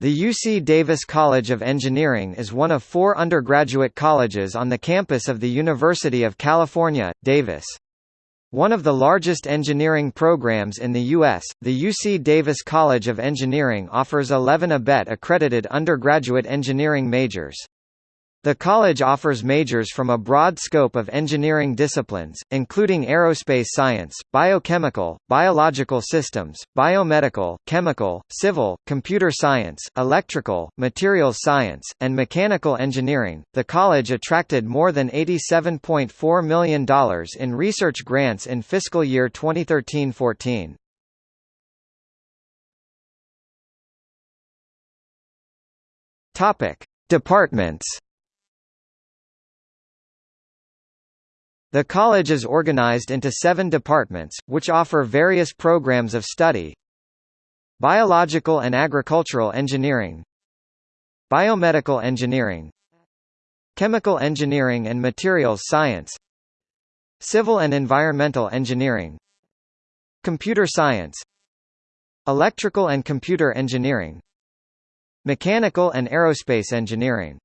The UC Davis College of Engineering is one of four undergraduate colleges on the campus of the University of California, Davis. One of the largest engineering programs in the U.S., the UC Davis College of Engineering offers 11 ABET accredited undergraduate engineering majors. The college offers majors from a broad scope of engineering disciplines, including aerospace science, biochemical, biological systems, biomedical, chemical, civil, computer science, electrical, materials science, and mechanical engineering. The college attracted more than $87.4 million in research grants in fiscal year 2013-14. Topic: Departments The college is organized into seven departments, which offer various programs of study. Biological and Agricultural Engineering. Biomedical Engineering. Chemical Engineering and Materials Science. Civil and Environmental Engineering. Computer Science. Electrical and Computer Engineering. Mechanical and Aerospace Engineering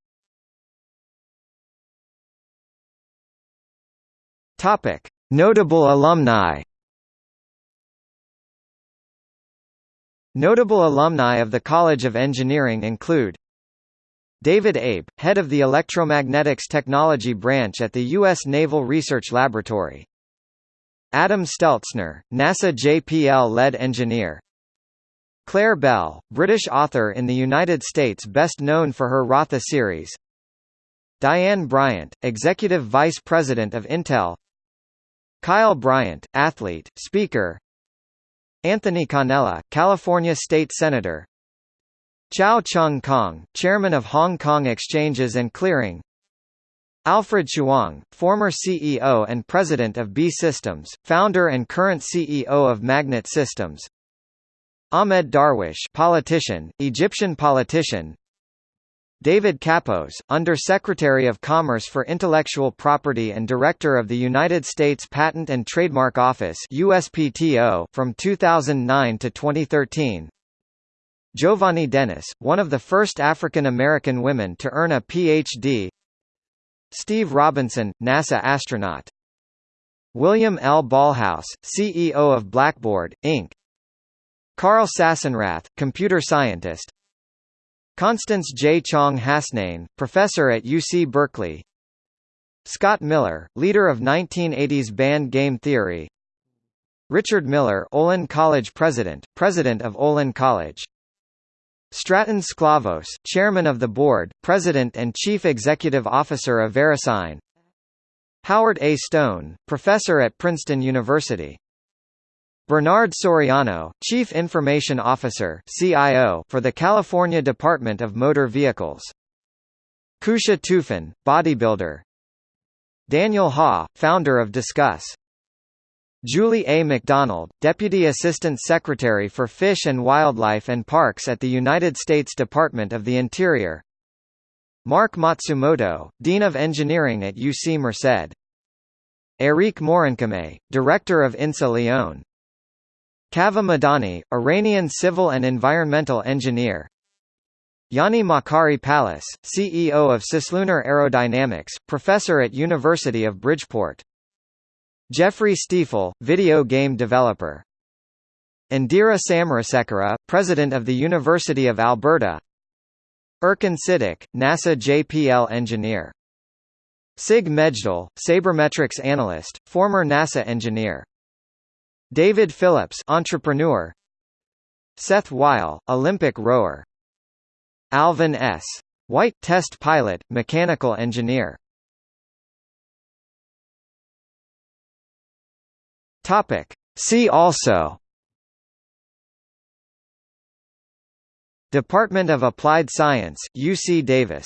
Topic: Notable alumni. Notable alumni of the College of Engineering include David Abe, head of the Electromagnetics Technology Branch at the U.S. Naval Research Laboratory. Adam Steltzner, NASA JPL lead engineer. Clare Bell, British author in the United States best known for her Ratha series. Diane Bryant, Executive Vice President of Intel Kyle Bryant, athlete, speaker. Anthony Cannella, California State Senator. Chow Chung-kong, Chairman of Hong Kong Exchanges and Clearing. Alfred Chuang, former CEO and President of B Systems, founder and current CEO of Magnet Systems. Ahmed Darwish politician, Egyptian politician David Kappos, Under-Secretary of Commerce for Intellectual Property and Director of the United States Patent and Trademark Office USPTO from 2009 to 2013. Giovanni Dennis, one of the first African American women to earn a Ph.D. Steve Robinson, NASA astronaut. William L. Ballhaus, CEO of Blackboard, Inc. Carl Sassenrath, computer scientist. Constance J. Chang-Hasnain, professor at UC Berkeley. Scott Miller, leader of 1980s band game theory. Richard Miller Olin College president, president of Olin College. Stratton Sklavos, chairman of the board, president and chief executive officer of VeriSign. Howard A. Stone, professor at Princeton University Bernard Soriano, Chief Information Officer (CIO) for the California Department of Motor Vehicles. Kusha Tufan, bodybuilder. Daniel Ha, founder of Disqus. Julie A. McDonald, Deputy Assistant Secretary for Fish and Wildlife and Parks at the United States Department of the Interior. Mark Matsumoto, Dean of Engineering at UC Merced. Eric Maurincomme, Director of INSA Lyon. Kaveh Madani, Iranian civil and environmental engineer Yanni Makari Pallas, CEO of Cislunar Aerodynamics, professor at University of Bridgeport. Jeffrey Stiefel, video game developer. Indira Samarasekera, president of the University of Alberta. Erkan Siddiq, NASA JPL engineer. Sig Mejdal, sabermetrics analyst, former NASA engineer. David Phillips entrepreneur. Seth Weil, Olympic rower. Alvin S. White test pilot, mechanical engineer. Topic. See also. Department of Applied Science, UC Davis